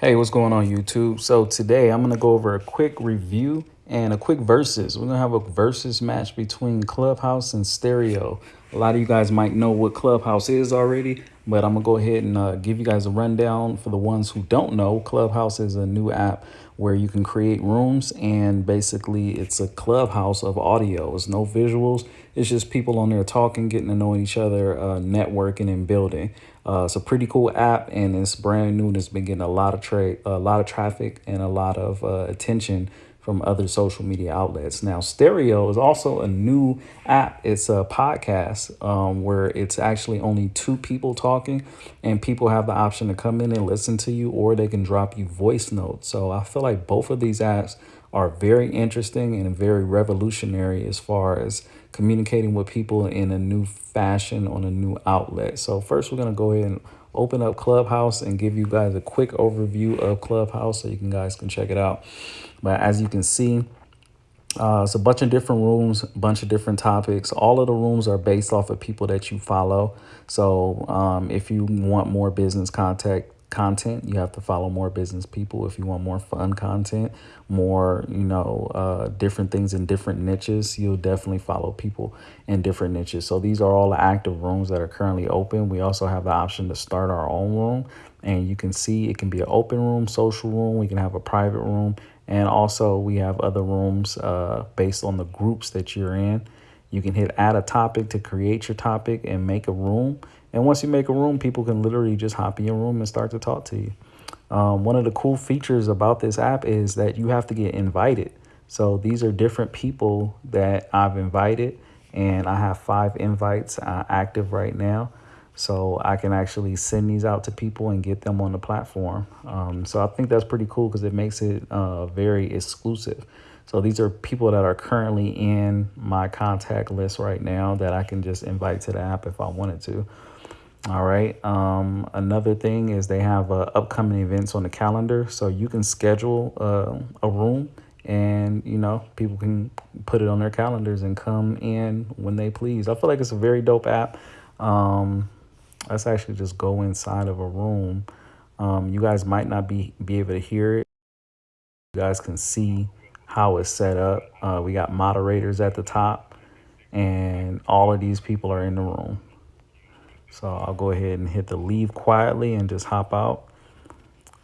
Hey, what's going on YouTube? So today I'm going to go over a quick review and a quick versus. We're going to have a versus match between Clubhouse and Stereo. A lot of you guys might know what Clubhouse is already, but I'm going to go ahead and uh, give you guys a rundown for the ones who don't know. Clubhouse is a new app where you can create rooms and basically it's a clubhouse of audio. It's no visuals. It's just people on there talking, getting to know each other, uh, networking and building. Uh, it's a pretty cool app and it's brand new and it's been getting a lot of trade, a lot of traffic and a lot of uh, attention from other social media outlets. Now, Stereo is also a new app. It's a podcast um, where it's actually only two people talking, and people have the option to come in and listen to you, or they can drop you voice notes. So I feel like both of these apps are very interesting and very revolutionary as far as communicating with people in a new fashion on a new outlet. So first, we're gonna go ahead and open up Clubhouse and give you guys a quick overview of Clubhouse so you can guys can check it out. But as you can see, uh, it's a bunch of different rooms, a bunch of different topics. All of the rooms are based off of people that you follow. So um, if you want more business contact content, you have to follow more business people. If you want more fun content, more, you know, uh, different things in different niches, you'll definitely follow people in different niches. So these are all the active rooms that are currently open. We also have the option to start our own room and you can see it can be an open room, social room. We can have a private room and also we have other rooms uh, based on the groups that you're in. You can hit add a topic to create your topic and make a room. And once you make a room, people can literally just hop in your room and start to talk to you. Um, one of the cool features about this app is that you have to get invited. So these are different people that I've invited and I have five invites uh, active right now. So I can actually send these out to people and get them on the platform. Um, so I think that's pretty cool because it makes it uh, very exclusive. So these are people that are currently in my contact list right now that I can just invite to the app if I wanted to. All right. Um, another thing is they have uh, upcoming events on the calendar. So you can schedule uh, a room and, you know, people can put it on their calendars and come in when they please. I feel like it's a very dope app. Um, let's actually just go inside of a room. Um, you guys might not be, be able to hear it. You guys can see how it's set up. Uh, we got moderators at the top and all of these people are in the room. So I'll go ahead and hit the leave quietly and just hop out.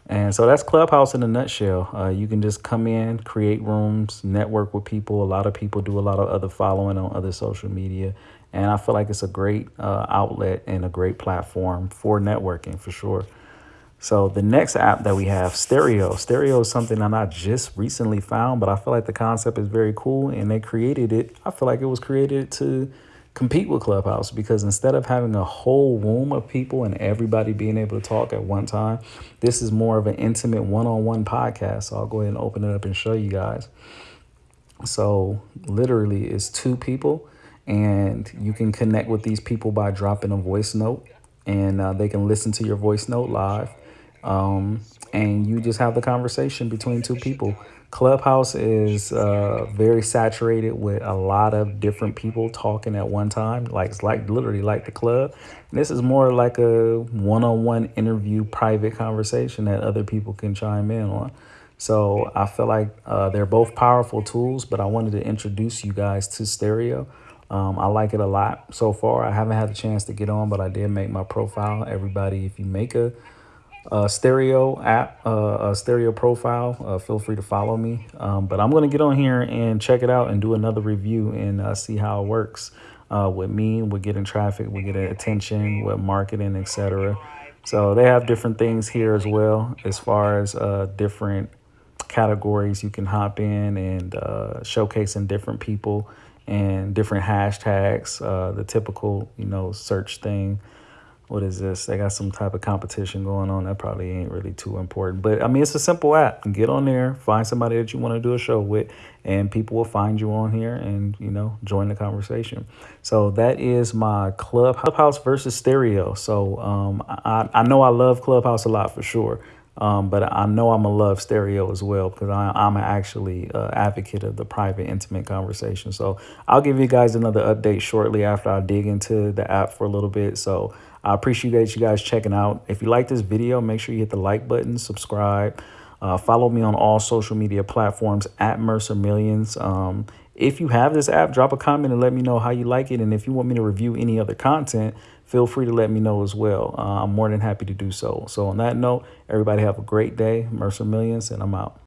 And so that's Clubhouse in a nutshell. Uh, you can just come in, create rooms, network with people. A lot of people do a lot of other following on other social media. And I feel like it's a great uh, outlet and a great platform for networking for sure. So the next app that we have, Stereo. Stereo is something that I just recently found, but I feel like the concept is very cool and they created it. I feel like it was created to compete with Clubhouse because instead of having a whole room of people and everybody being able to talk at one time, this is more of an intimate one-on-one -on -one podcast. So I'll go ahead and open it up and show you guys. So literally it's two people and you can connect with these people by dropping a voice note and uh, they can listen to your voice note live um, and you just have the conversation between two people. Clubhouse is uh, very saturated with a lot of different people talking at one time. Like it's like literally like the club. And this is more like a one-on-one -on -one interview private conversation that other people can chime in on. So i feel like uh, they're both powerful tools but i wanted to introduce you guys to stereo. Um, I like it a lot so far. I haven't had a chance to get on, but I did make my profile. Everybody, if you make a, a stereo app, uh, a stereo profile, uh, feel free to follow me. Um, but I'm going to get on here and check it out and do another review and uh, see how it works uh, with me, with getting traffic, with getting attention, with marketing, etc. So they have different things here as well as far as uh, different categories you can hop in and uh, showcasing different people and different hashtags, uh, the typical, you know, search thing. What is this? They got some type of competition going on. That probably ain't really too important. But I mean, it's a simple app. Get on there, find somebody that you want to do a show with, and people will find you on here and, you know, join the conversation. So that is my Clubhouse versus Stereo. So um, I, I know I love Clubhouse a lot for sure. Um, but I know I'm gonna love stereo as well because I'm actually uh, advocate of the private, intimate conversation. So I'll give you guys another update shortly after I dig into the app for a little bit. So I appreciate you guys checking out. If you like this video, make sure you hit the like button, subscribe. Uh, follow me on all social media platforms at Mercer Millions. Um, if you have this app, drop a comment and let me know how you like it. And if you want me to review any other content, feel free to let me know as well. Uh, I'm more than happy to do so. So on that note, everybody have a great day. Mercer Millions, and I'm out.